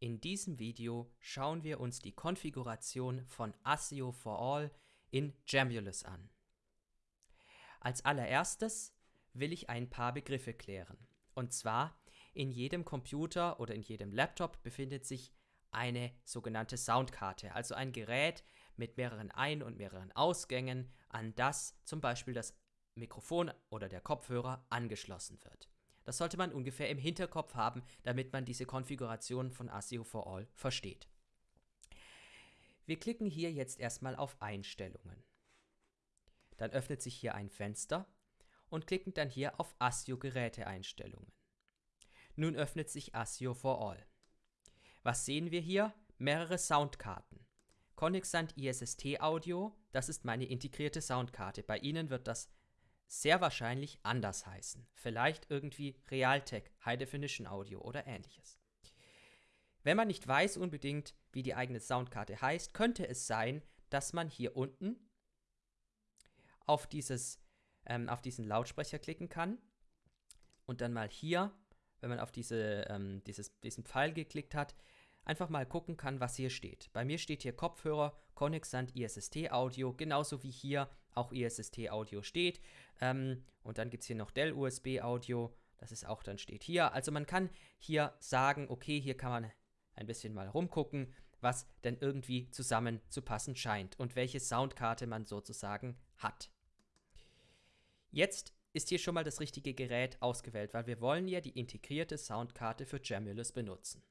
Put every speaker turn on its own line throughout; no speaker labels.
In diesem Video schauen wir uns die Konfiguration von ASIO for All in Jamulus an. Als allererstes will ich ein paar Begriffe klären. Und zwar, in jedem Computer oder in jedem Laptop befindet sich eine sogenannte Soundkarte, also ein Gerät mit mehreren Ein- und mehreren Ausgängen, an das zum Beispiel das Mikrofon oder der Kopfhörer angeschlossen wird. Das sollte man ungefähr im Hinterkopf haben, damit man diese Konfiguration von ASIO for All versteht. Wir klicken hier jetzt erstmal auf Einstellungen. Dann öffnet sich hier ein Fenster und klicken dann hier auf ASIO Geräteeinstellungen. Nun öffnet sich ASIO for All. Was sehen wir hier? Mehrere Soundkarten. Conexant ISST Audio, das ist meine integrierte Soundkarte. Bei Ihnen wird das sehr wahrscheinlich anders heißen. Vielleicht irgendwie Realtek, High Definition Audio oder ähnliches. Wenn man nicht weiß unbedingt, wie die eigene Soundkarte heißt, könnte es sein, dass man hier unten auf, dieses, ähm, auf diesen Lautsprecher klicken kann und dann mal hier, wenn man auf diese, ähm, dieses, diesen Pfeil geklickt hat, einfach mal gucken kann, was hier steht. Bei mir steht hier Kopfhörer Conexant ISST Audio, genauso wie hier auch ISST Audio steht. Ähm, und dann gibt es hier noch Dell USB Audio, das ist auch dann steht hier. Also man kann hier sagen, okay, hier kann man ein bisschen mal rumgucken, was denn irgendwie zusammen zu passen scheint und welche Soundkarte man sozusagen hat. Jetzt ist hier schon mal das richtige Gerät ausgewählt, weil wir wollen ja die integrierte Soundkarte für Jamulus benutzen.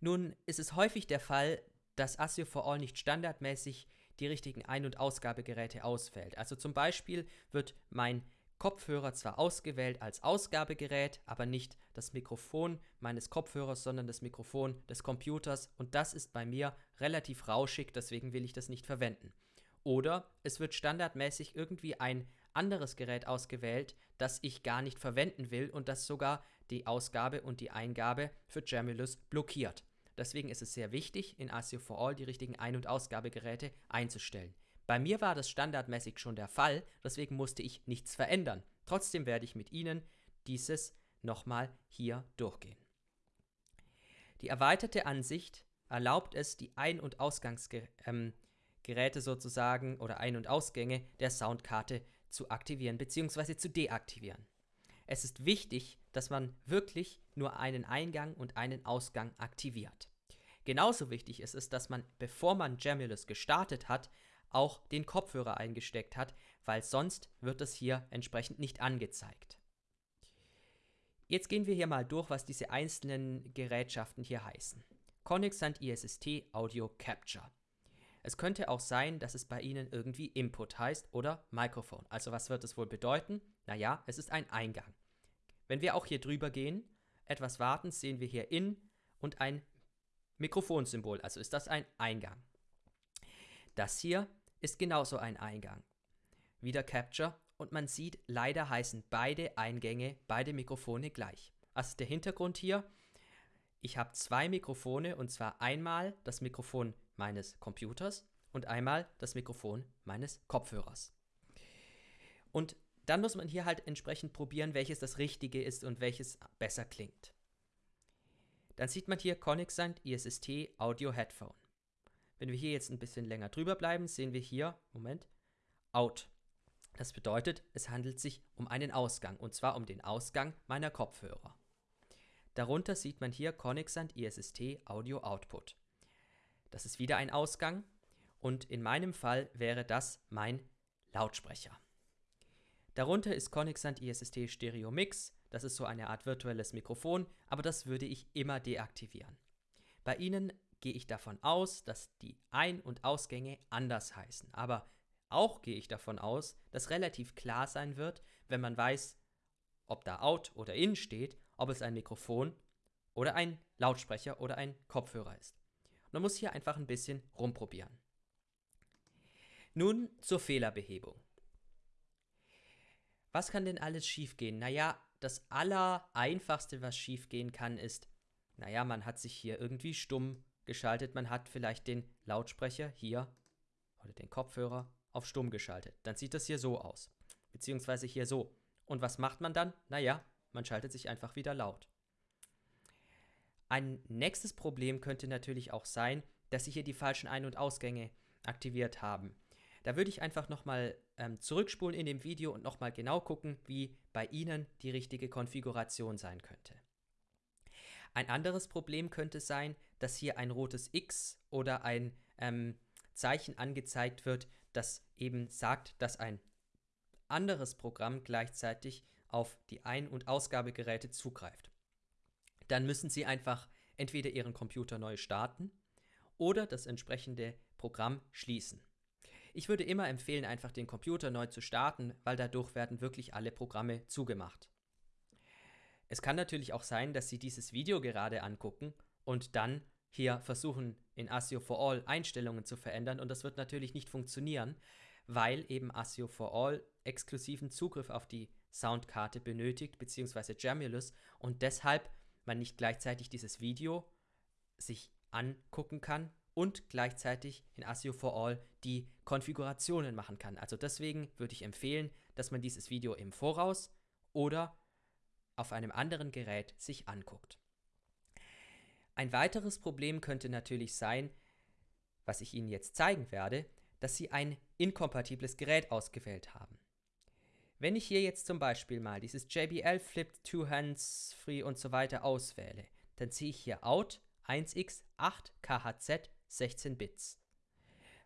Nun ist es häufig der Fall, dass ASIO for All nicht standardmäßig die richtigen Ein- und Ausgabegeräte auswählt. Also zum Beispiel wird mein Kopfhörer zwar ausgewählt als Ausgabegerät, aber nicht das Mikrofon meines Kopfhörers, sondern das Mikrofon des Computers und das ist bei mir relativ rauschig, deswegen will ich das nicht verwenden. Oder es wird standardmäßig irgendwie ein anderes Gerät ausgewählt, das ich gar nicht verwenden will und das sogar die Ausgabe und die Eingabe für Jamulus blockiert. Deswegen ist es sehr wichtig, in ASIO for All die richtigen Ein- und Ausgabegeräte einzustellen. Bei mir war das standardmäßig schon der Fall, deswegen musste ich nichts verändern. Trotzdem werde ich mit Ihnen dieses nochmal hier durchgehen. Die erweiterte Ansicht erlaubt es, die Ein- und Ausgangsgeräte ähm, sozusagen oder Ein- und Ausgänge der Soundkarte zu aktivieren bzw. zu deaktivieren. Es ist wichtig, dass man wirklich nur einen Eingang und einen Ausgang aktiviert. Genauso wichtig ist es, dass man, bevor man Jamulus gestartet hat, auch den Kopfhörer eingesteckt hat, weil sonst wird es hier entsprechend nicht angezeigt. Jetzt gehen wir hier mal durch, was diese einzelnen Gerätschaften hier heißen. Conexant ISST Audio Capture. Es könnte auch sein, dass es bei Ihnen irgendwie Input heißt oder Mikrofon. Also was wird es wohl bedeuten? Naja, es ist ein Eingang. Wenn wir auch hier drüber gehen, etwas warten, sehen wir hier In und ein Mikrofonsymbol, also ist das ein Eingang. Das hier ist genauso ein Eingang. Wieder Capture und man sieht, leider heißen beide Eingänge, beide Mikrofone gleich. Also der Hintergrund hier, ich habe zwei Mikrofone und zwar einmal das Mikrofon meines Computers und einmal das Mikrofon meines Kopfhörers. Und dann muss man hier halt entsprechend probieren, welches das Richtige ist und welches besser klingt. Dann sieht man hier Conexant ISST Audio Headphone. Wenn wir hier jetzt ein bisschen länger drüber bleiben, sehen wir hier, Moment, Out. Das bedeutet, es handelt sich um einen Ausgang, und zwar um den Ausgang meiner Kopfhörer. Darunter sieht man hier Conexant ISST Audio Output. Das ist wieder ein Ausgang und in meinem Fall wäre das mein Lautsprecher. Darunter ist Conexant ISST Stereo Mix, das ist so eine Art virtuelles Mikrofon, aber das würde ich immer deaktivieren. Bei Ihnen gehe ich davon aus, dass die Ein- und Ausgänge anders heißen, aber auch gehe ich davon aus, dass relativ klar sein wird, wenn man weiß, ob da Out oder In steht, ob es ein Mikrofon oder ein Lautsprecher oder ein Kopfhörer ist. Man muss hier einfach ein bisschen rumprobieren. Nun zur Fehlerbehebung. Was kann denn alles schiefgehen? Naja, das Allereinfachste, was schiefgehen kann, ist, naja, man hat sich hier irgendwie stumm geschaltet, man hat vielleicht den Lautsprecher hier oder den Kopfhörer auf stumm geschaltet. Dann sieht das hier so aus, beziehungsweise hier so. Und was macht man dann? Naja, man schaltet sich einfach wieder laut. Ein nächstes Problem könnte natürlich auch sein, dass Sie hier die falschen Ein- und Ausgänge aktiviert haben. Da würde ich einfach nochmal ähm, zurückspulen in dem Video und nochmal genau gucken, wie bei Ihnen die richtige Konfiguration sein könnte. Ein anderes Problem könnte sein, dass hier ein rotes X oder ein ähm, Zeichen angezeigt wird, das eben sagt, dass ein anderes Programm gleichzeitig auf die Ein- und Ausgabegeräte zugreift. Dann müssen Sie einfach entweder Ihren Computer neu starten oder das entsprechende Programm schließen. Ich würde immer empfehlen, einfach den Computer neu zu starten, weil dadurch werden wirklich alle Programme zugemacht. Es kann natürlich auch sein, dass Sie dieses Video gerade angucken und dann hier versuchen, in ASIO for All Einstellungen zu verändern und das wird natürlich nicht funktionieren, weil eben ASIO for All exklusiven Zugriff auf die Soundkarte benötigt, beziehungsweise Jamulus und deshalb man nicht gleichzeitig dieses Video sich angucken kann und gleichzeitig in ASIO for All die Konfigurationen machen kann. Also deswegen würde ich empfehlen, dass man dieses Video im Voraus oder auf einem anderen Gerät sich anguckt. Ein weiteres Problem könnte natürlich sein, was ich Ihnen jetzt zeigen werde, dass Sie ein inkompatibles Gerät ausgewählt haben. Wenn ich hier jetzt zum Beispiel mal dieses JBL Flip Two Hands Free und so weiter auswähle, dann ziehe ich hier Out 1x 8 KHZ 16 Bits.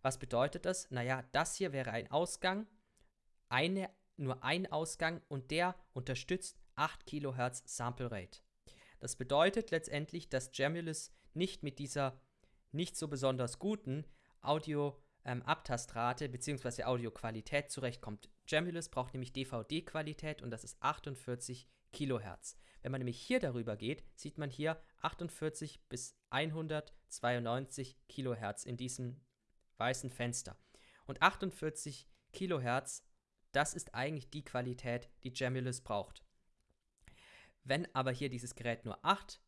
Was bedeutet das? Naja, das hier wäre ein Ausgang, eine, nur ein Ausgang und der unterstützt 8 kHz Sample Rate. Das bedeutet letztendlich, dass Jamulus nicht mit dieser nicht so besonders guten Audio-Abtastrate ähm, bzw. Audioqualität zurechtkommt. Jamulus braucht nämlich DVD-Qualität und das ist 48 kHz. Wenn man nämlich hier darüber geht, sieht man hier 48 bis 192 kHz in diesem weißen Fenster. Und 48 kHz, das ist eigentlich die Qualität, die Jamulus braucht. Wenn aber hier dieses Gerät nur 8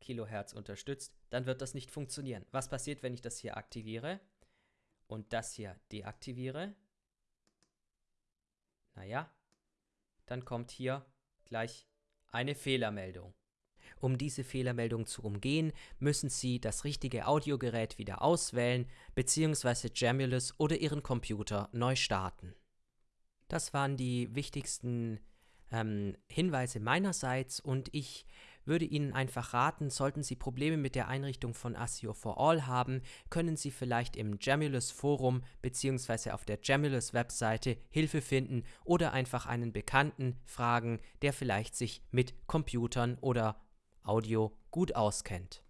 kHz unterstützt, dann wird das nicht funktionieren. Was passiert, wenn ich das hier aktiviere und das hier deaktiviere? Naja, dann kommt hier gleich eine Fehlermeldung. Um diese Fehlermeldung zu umgehen, müssen Sie das richtige Audiogerät wieder auswählen bzw. Jamulus oder Ihren Computer neu starten. Das waren die wichtigsten ähm, Hinweise meinerseits und ich würde Ihnen einfach raten, sollten Sie Probleme mit der Einrichtung von ASIO for All haben, können Sie vielleicht im Jamulus Forum bzw. auf der Jamulus Webseite Hilfe finden oder einfach einen Bekannten fragen, der vielleicht sich mit Computern oder Audio gut auskennt.